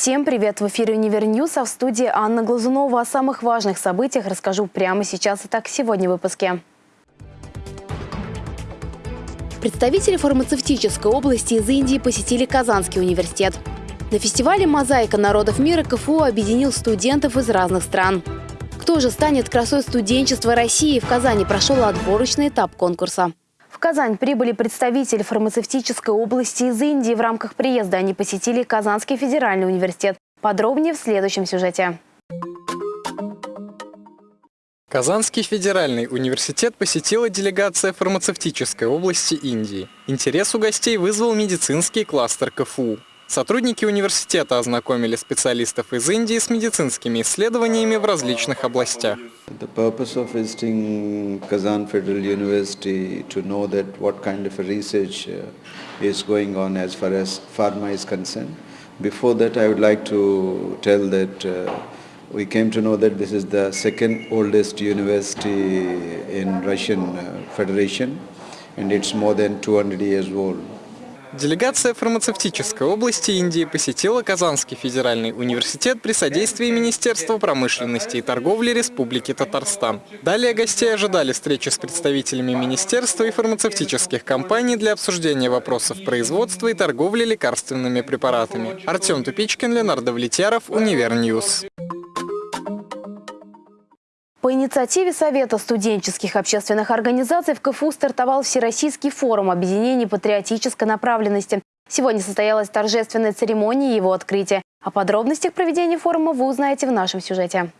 Всем привет! В эфире «Универньюз», а в студии Анна Глазунова. О самых важных событиях расскажу прямо сейчас. Итак, сегодня в выпуске. Представители фармацевтической области из Индии посетили Казанский университет. На фестивале «Мозаика народов мира» КФУ объединил студентов из разных стран. Кто же станет красой студенчества России? В Казани прошел отборочный этап конкурса. Казань прибыли представители фармацевтической области из Индии. В рамках приезда они посетили Казанский федеральный университет. Подробнее в следующем сюжете. Казанский федеральный университет посетила делегация фармацевтической области Индии. Интерес у гостей вызвал медицинский кластер КФУ. Сотрудники университета ознакомили специалистов из Индии с медицинскими исследованиями в различных областях. The purpose of visiting Kazan Federal University to know that what kind of research uh, is going on as far as pharma is concerned. Before that, I would like to tell that uh, we came to know that this is the second oldest university in Russian uh, Federation and it's more than 200 years old. Делегация фармацевтической области Индии посетила Казанский федеральный университет при содействии Министерства промышленности и торговли Республики Татарстан. Далее гостей ожидали встречи с представителями министерства и фармацевтических компаний для обсуждения вопросов производства и торговли лекарственными препаратами. Артем Тупичкин, Ленар Давлетьяров, Универньюз. По инициативе Совета студенческих общественных организаций в КФУ стартовал Всероссийский форум объединений патриотической направленности. Сегодня состоялась торжественная церемония его открытия. О подробностях проведения форума вы узнаете в нашем сюжете.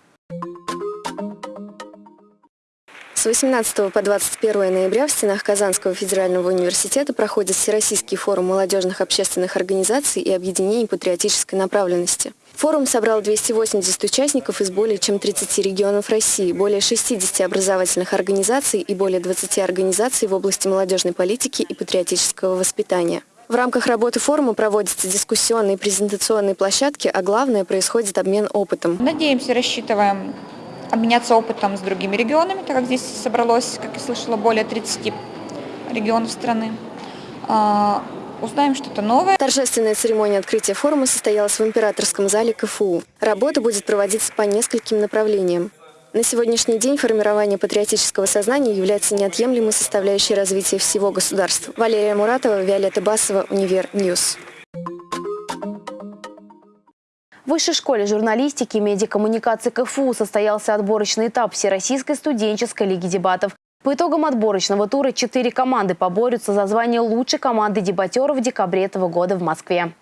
С 18 по 21 ноября в стенах Казанского федерального университета проходит Всероссийский форум молодежных общественных организаций и объединений патриотической направленности. Форум собрал 280 участников из более чем 30 регионов России, более 60 образовательных организаций и более 20 организаций в области молодежной политики и патриотического воспитания. В рамках работы форума проводятся дискуссионные и презентационные площадки, а главное – происходит обмен опытом. Надеемся, рассчитываем обменяться опытом с другими регионами, так как здесь собралось, как я слышала, более 30 регионов страны. А, узнаем что-то новое. Торжественная церемония открытия форума состоялась в императорском зале КФУ. Работа будет проводиться по нескольким направлениям. На сегодняшний день формирование патриотического сознания является неотъемлемой составляющей развития всего государства. Валерия Муратова, Виолетта Басова, Универ Ньюс. В Высшей школе журналистики и медиакоммуникации КФУ состоялся отборочный этап Всероссийской студенческой лиги дебатов. По итогам отборочного тура четыре команды поборются за звание лучшей команды дебатеров в декабре этого года в Москве.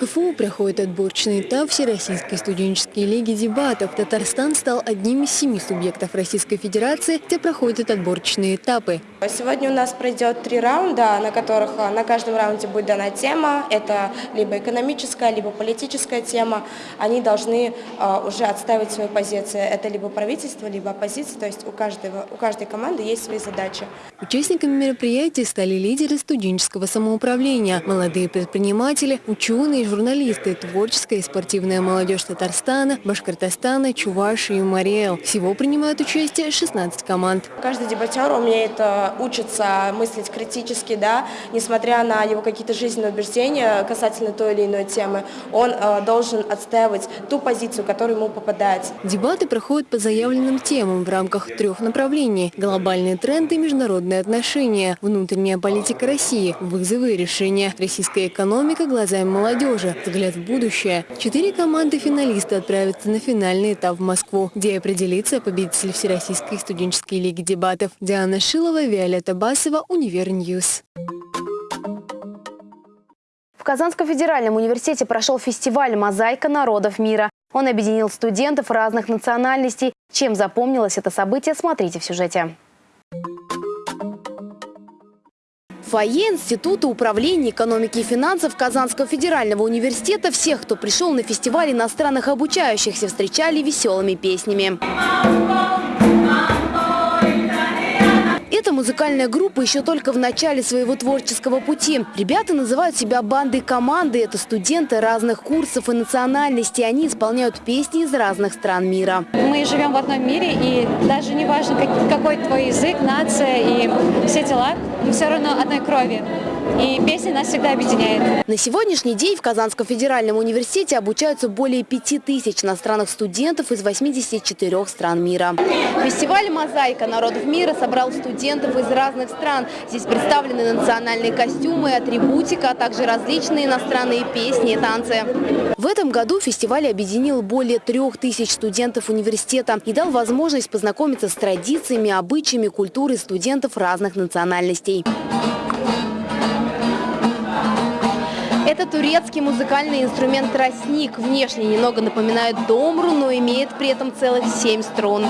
КФУ проходит отборочный этап Всероссийской студенческой лиги дебатов. Татарстан стал одним из семи субъектов Российской Федерации, где проходят отборочные этапы. Сегодня у нас пройдет три раунда, на которых а, на каждом раунде будет дана тема. Это либо экономическая, либо политическая тема. Они должны uh, уже отставить свою позицию. Это либо правительство, либо оппозиция. То есть у, каждого, у каждой команды есть свои задачи. Участниками мероприятия стали лидеры студенческого самоуправления, молодые предприниматели, ученые, журналисты, творческая и спортивная молодежь Татарстана, Башкортостана, Чувашии и Мариэл. Всего принимают участие 16 команд. Каждый дебатер умеет учиться мыслить критически, да, несмотря на его какие-то жизненные убеждения касательно той или иной темы, он э, должен отстаивать ту позицию, которую ему попадает. Дебаты проходят по заявленным темам в рамках трех направлений – глобальные тренды международные отношения, внутренняя политика России, вызовы и решения, российская экономика глазами молодежи. Взгляд в будущее. Четыре команды финалиста отправятся на финальный этап в Москву, где определится победитель Всероссийской студенческой лиги дебатов. Диана Шилова, Виолетта Басова, Универньюз. В Казанском федеральном университете прошел фестиваль «Мозаика народов мира». Он объединил студентов разных национальностей. Чем запомнилось это событие, смотрите в сюжете. фойе Института управления экономики и финансов Казанского федерального университета всех, кто пришел на фестиваль иностранных обучающихся, встречали веселыми песнями. Эта музыкальная группа еще только в начале своего творческого пути. Ребята называют себя бандой команды. Это студенты разных курсов и национальностей. Они исполняют песни из разных стран мира. Мы живем в одном мире, и даже не важно, какой твой язык, нация и все дела, мы все равно одной крови. И песня нас всегда объединяет. На сегодняшний день в Казанском федеральном университете обучаются более 5000 иностранных студентов из 84 стран мира. Фестиваль «Мозаика народов мира» собрал студентов из разных стран. Здесь представлены национальные костюмы атрибутика, а также различные иностранные песни и танцы. В этом году фестиваль объединил более 3000 студентов университета и дал возможность познакомиться с традициями, обычаями, культурой студентов разных национальностей. Это турецкий музыкальный инструмент тростник. Внешне немного напоминает домру, но имеет при этом целых семь струн.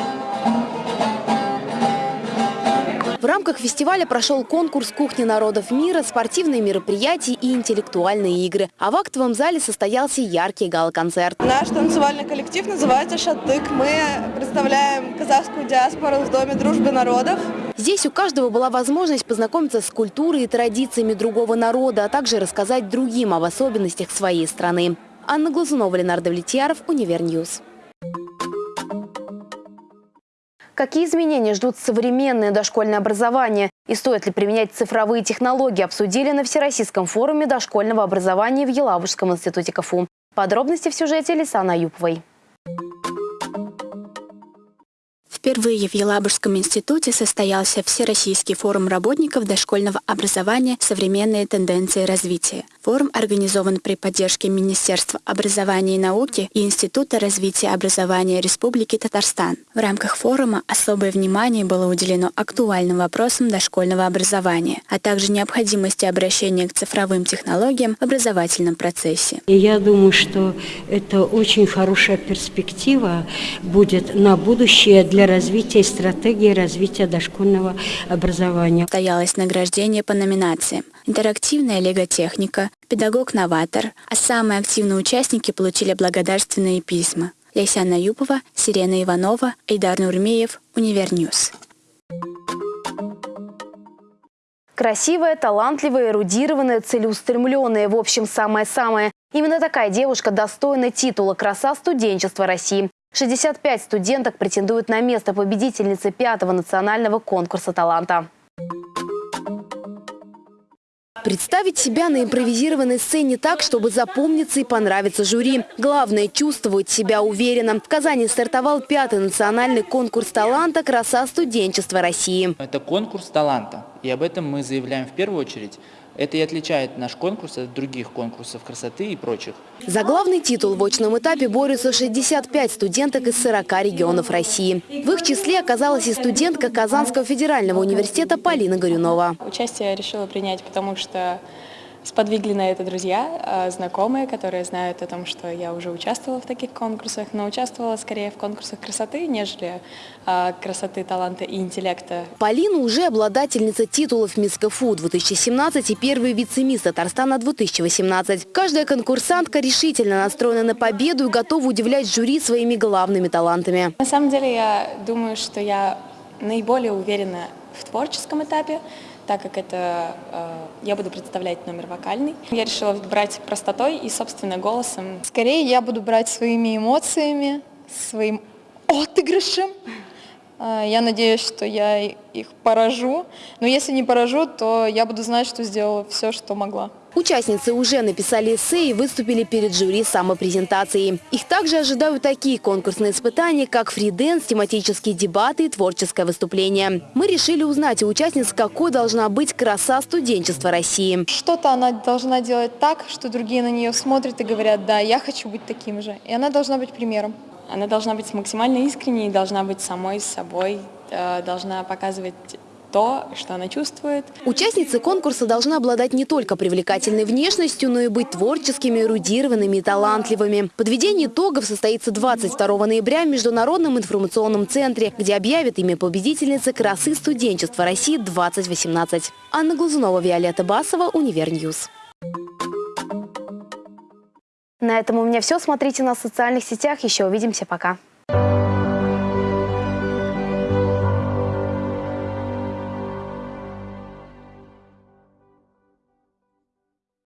В рамках фестиваля прошел конкурс «Кухни народов мира», спортивные мероприятия и интеллектуальные игры. А в актовом зале состоялся яркий гала-концерт. Наш танцевальный коллектив называется «Шатык». Мы представляем казахскую диаспору в Доме дружбы народов. Здесь у каждого была возможность познакомиться с культурой и традициями другого народа, а также рассказать другим об особенностях своей страны. Анна Глазунова, Ленар Давлетьяров, Универньюз. Какие изменения ждут современное дошкольное образование? И стоит ли применять цифровые технологии, обсудили на Всероссийском форуме дошкольного образования в Елабужском институте КФУ. Подробности в сюжете Лисана Юповой. Впервые в Елабужском институте состоялся Всероссийский форум работников дошкольного образования «Современные тенденции развития». Форум организован при поддержке Министерства образования и науки и Института развития образования Республики Татарстан. В рамках форума особое внимание было уделено актуальным вопросам дошкольного образования, а также необходимости обращения к цифровым технологиям в образовательном процессе. Я думаю, что это очень хорошая перспектива будет на будущее для развития стратегии развития дошкольного образования. Состоялось награждение по номинациям «Интерактивная лего-техника», «Педагог-новатор», а самые активные участники получили благодарственные письма. Ляйсан Аюпова, Сирена Иванова, Айдар Нурмеев, Универньюз. Красивая, талантливая, эрудированная, целеустремленная. В общем, самое-самое. Именно такая девушка достойна титула «Краса студенчества России». 65 студенток претендуют на место победительницы пятого национального конкурса таланта. Представить себя на импровизированной сцене так, чтобы запомниться и понравиться жюри. Главное – чувствовать себя уверенно. В Казани стартовал пятый национальный конкурс таланта «Краса студенчества России». Это конкурс таланта, и об этом мы заявляем в первую очередь это и отличает наш конкурс от других конкурсов красоты и прочих. За главный титул в очном этапе борются 65 студенток из 40 регионов России. В их числе оказалась и студентка Казанского федерального университета Полина Горюнова. Участие я решила принять, потому что Сподвигли на это друзья, а, знакомые, которые знают о том, что я уже участвовала в таких конкурсах, но участвовала скорее в конкурсах красоты, нежели а, красоты, таланта и интеллекта. Полина уже обладательница титулов Мисс КФУ 2017 и первый вице-мисс Татарстана 2018. Каждая конкурсантка решительно настроена на победу и готова удивлять жюри своими главными талантами. На самом деле я думаю, что я наиболее уверена в творческом этапе, так как это э, я буду представлять номер вокальный. Я решила брать простотой и, собственно, голосом. Скорее я буду брать своими эмоциями, своим отыгрышем. Э, я надеюсь, что я их поражу. Но если не поражу, то я буду знать, что сделала все, что могла. Участницы уже написали эссе и выступили перед жюри самопрезентацией. Их также ожидают такие конкурсные испытания, как фриденс, тематические дебаты и творческое выступление. Мы решили узнать у участниц, какой должна быть краса студенчества России. Что-то она должна делать так, что другие на нее смотрят и говорят, да, я хочу быть таким же. И она должна быть примером. Она должна быть максимально искренней, должна быть самой собой, э, должна показывать то, что она чувствует. Участницы конкурса должны обладать не только привлекательной внешностью, но и быть творческими, эрудированными и талантливыми. Подведение итогов состоится 22 ноября в Международном информационном центре, где объявят имя победительницы красы студенчества России 2018. Анна Глазунова, Виолетта Басова, Универньюз. На этом у меня все. Смотрите нас в социальных сетях. Еще увидимся. Пока.